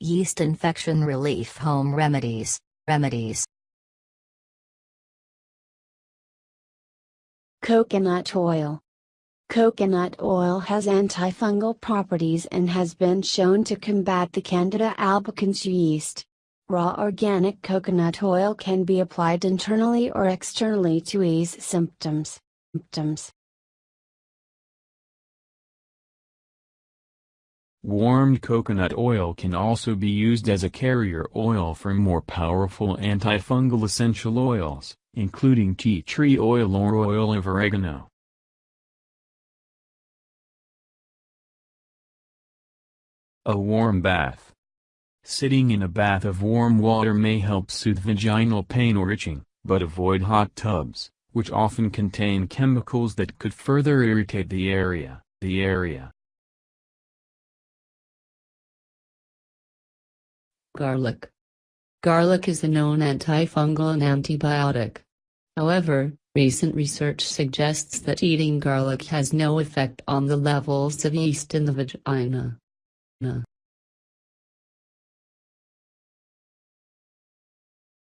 Yeast infection relief home remedies. Remedies. Coconut oil. Coconut oil has antifungal properties and has been shown to combat the Candida albicans yeast. Raw organic coconut oil can be applied internally or externally to ease symptoms. symptoms. Warmed coconut oil can also be used as a carrier oil for more powerful antifungal essential oils, including tea tree oil or oil of oregano. A warm bath. Sitting in a bath of warm water may help soothe vaginal pain or itching, but avoid hot tubs, which often contain chemicals that could further irritate the area. The area. Garlic. Garlic is a known antifungal and antibiotic. However, recent research suggests that eating garlic has no effect on the levels of yeast in the vagina.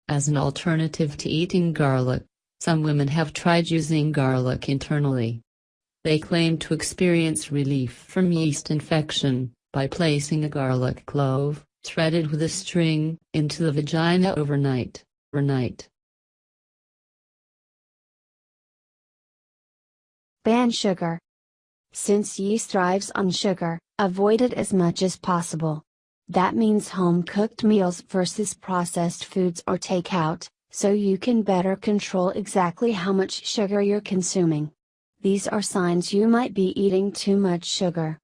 As an alternative to eating garlic, some women have tried using garlic internally. They claim to experience relief from yeast infection by placing a garlic clove, threaded with a string, into the vagina overnight. overnight. Ban sugar. Since yeast thrives on sugar, avoid it as much as possible. That means home cooked meals versus processed foods or takeout, so you can better control exactly how much sugar you're consuming. These are signs you might be eating too much sugar.